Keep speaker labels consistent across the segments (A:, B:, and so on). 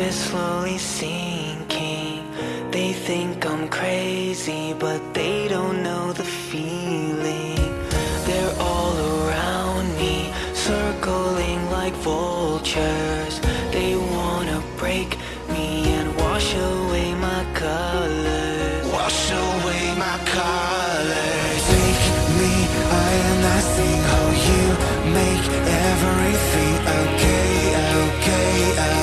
A: is slowly sinking. They think I'm crazy, but they don't know the feeling. They're all around me, circling like vultures. They wanna break me and wash away my colors.
B: Wash away my colors Take me, I am not seeing how oh, you make everything okay, okay, okay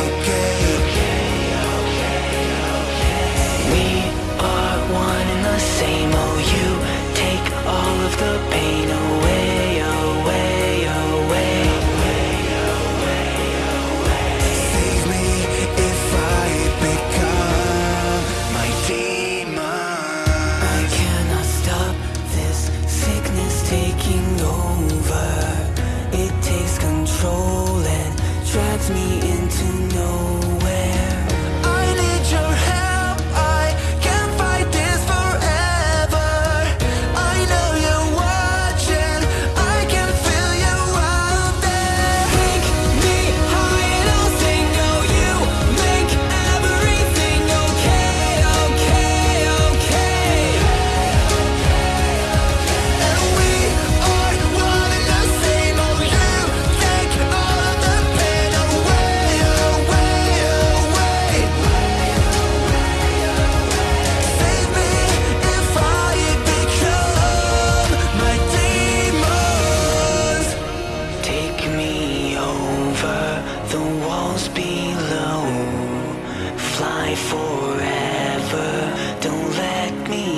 B: me
A: into
B: clouds below. Fly forever, don't
A: let me